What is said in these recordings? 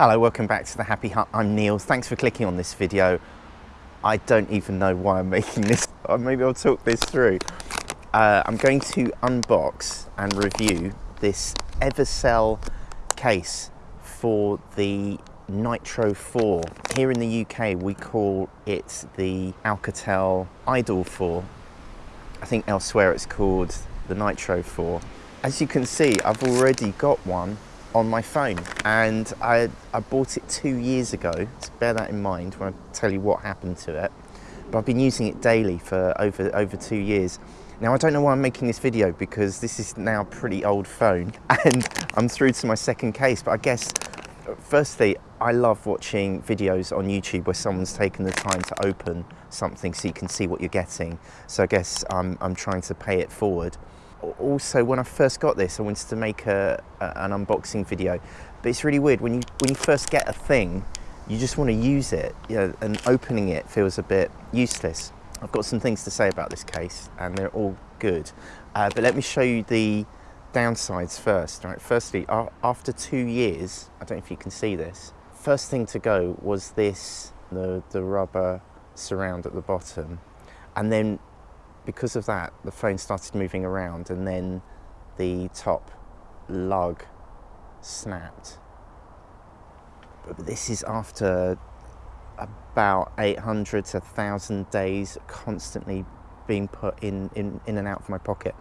Hello, welcome back to the Happy Hut. I'm Neil. Thanks for clicking on this video. I don't even know why I'm making this. Maybe I'll talk this through. Uh, I'm going to unbox and review this Evocel case for the Nitro 4. Here in the UK, we call it the Alcatel Idol 4. I think elsewhere it's called the Nitro 4. As you can see, I've already got one on my phone and I, I bought it two years ago so bear that in mind when I tell you what happened to it but I've been using it daily for over over two years. Now I don't know why I'm making this video because this is now a pretty old phone and I'm through to my second case but I guess firstly I love watching videos on YouTube where someone's taken the time to open something so you can see what you're getting. So I guess I'm, I'm trying to pay it forward also when I first got this I wanted to make a, a, an unboxing video. But it's really weird when you when you first get a thing you just want to use it you know, and opening it feels a bit useless. I've got some things to say about this case and they're all good. Uh, but let me show you the downsides first right? Firstly after two years I don't know if you can see this first thing to go was this the the rubber surround at the bottom. And then because of that, the phone started moving around and then the top lug snapped. But this is after about 800 to 1,000 days constantly being put in, in, in and out of my pocket.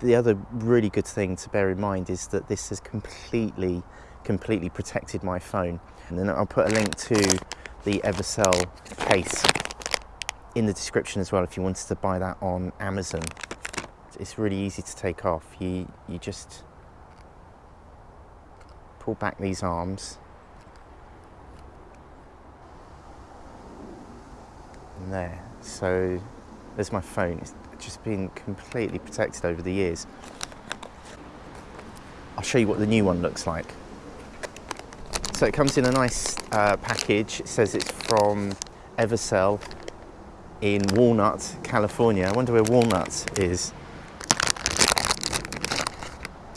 The other really good thing to bear in mind is that this has completely, completely protected my phone. And then I'll put a link to the Evocel case in the description as well if you wanted to buy that on Amazon. It's really easy to take off. You, you just pull back these arms and there. So there's my phone. It's just been completely protected over the years. I'll show you what the new one looks like. So it comes in a nice uh, package. It says it's from Evocel in Walnut, California. I wonder where Walnut is.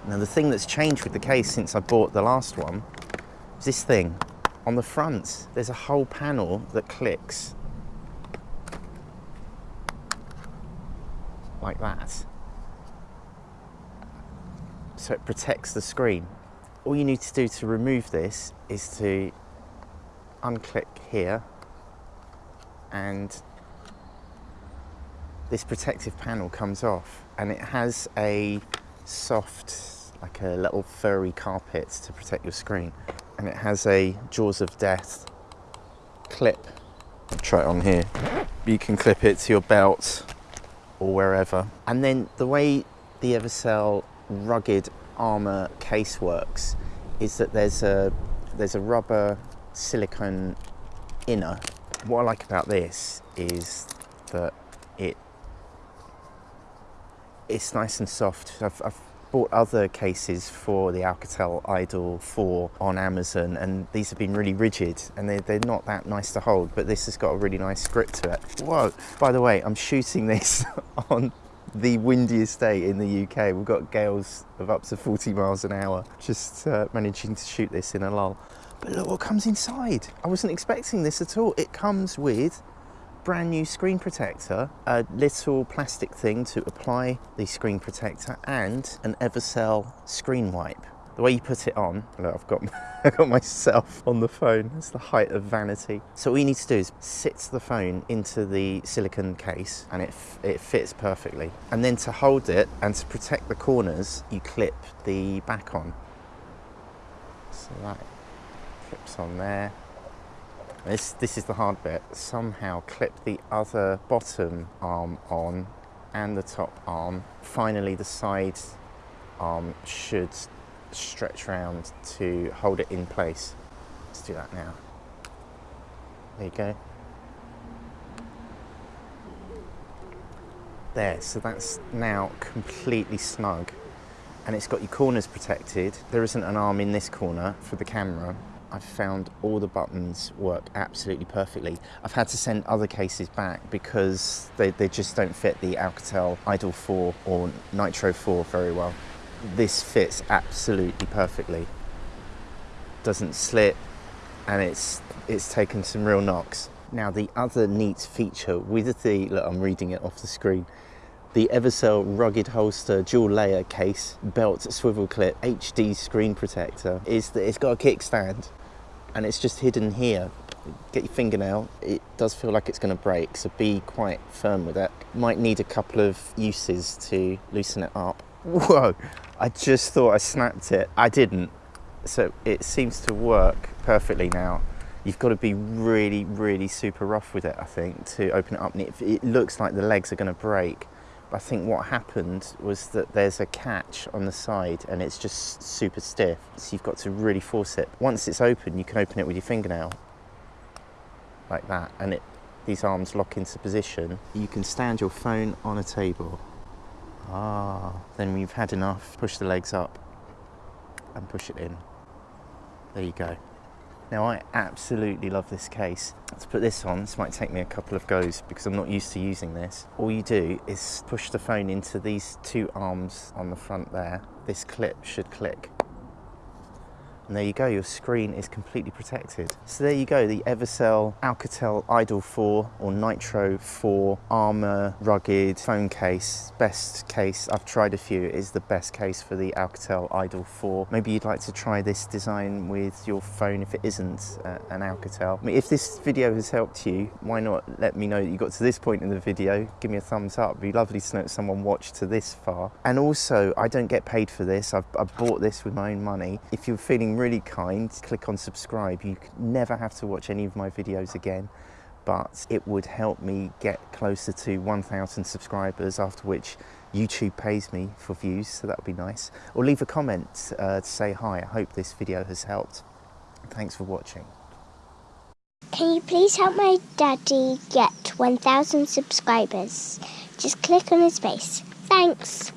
Now the thing that's changed with the case since I bought the last one is this thing. On the front, there's a whole panel that clicks like that. So it protects the screen. All you need to do to remove this is to unclick here and this protective panel comes off and it has a soft, like a little furry carpet to protect your screen. And it has a jaws of death clip. I'll try it on here. You can clip it to your belt or wherever. And then the way the Evocel rugged armor case works is that there's a there's a rubber silicone inner. What I like about this is that it it's nice and soft. I've, I've bought other cases for the Alcatel Idol 4 on Amazon and these have been really rigid and they're, they're not that nice to hold but this has got a really nice grip to it. Whoa, by the way I'm shooting this on the windiest day in the UK. We've got gales of up to 40 miles an hour just uh, managing to shoot this in a lull. But look what comes inside. I wasn't expecting this at all. It comes with brand new screen protector, a little plastic thing to apply the screen protector and an Evocel screen wipe. The way you put it on, look, I've got, I've got myself on the phone. That's the height of vanity. So all you need to do is sit the phone into the silicone case and it, it fits perfectly. And then to hold it and to protect the corners, you clip the back on. So that clips on there this, this is the hard bit. Somehow clip the other bottom arm on and the top arm. Finally, the side arm should stretch around to hold it in place. Let's do that now. There you go. There, so that's now completely snug and it's got your corners protected. There isn't an arm in this corner for the camera I've found all the buttons work absolutely perfectly. I've had to send other cases back because they, they just don't fit the Alcatel Idol 4 or Nitro 4 very well. This fits absolutely perfectly. Doesn't slip, and it's it's taken some real knocks. Now the other neat feature with the, look I'm reading it off the screen, the Evocel rugged holster dual layer case belt swivel clip HD screen protector is that it's got a kickstand and it's just hidden here. Get your fingernail. It does feel like it's going to break so be quite firm with it might need a couple of uses to loosen it up. Whoa i just thought i snapped it. I didn't. So it seems to work perfectly now. You've got to be really really super rough with it i think to open it up. And it, it looks like the legs are going to break I think what happened was that there's a catch on the side and it's just super stiff. So you've got to really force it. Once it's open, you can open it with your fingernail like that and it these arms lock into position. You can stand your phone on a table. Ah, then when you've had enough, push the legs up and push it in. There you go. Now I absolutely love this case. To put this on, this might take me a couple of goes because I'm not used to using this. All you do is push the phone into these two arms on the front there. This clip should click and there you go, your screen is completely protected. So there you go, the Evocel Alcatel Idol 4 or Nitro 4 Armor Rugged phone case. Best case, I've tried a few, it is the best case for the Alcatel Idol 4. Maybe you'd like to try this design with your phone if it isn't uh, an Alcatel. I mean, if this video has helped you, why not let me know that you got to this point in the video. Give me a thumbs up, It'd be lovely to know that someone watched to this far. And also, I don't get paid for this, I've, I've bought this with my own money. If you're feeling really kind, click on subscribe. You never have to watch any of my videos again, but it would help me get closer to 1,000 subscribers, after which YouTube pays me for views, so that would be nice. Or leave a comment uh, to say hi. I hope this video has helped. Thanks for watching. Can you please help my daddy get 1,000 subscribers? Just click on his face. Thanks.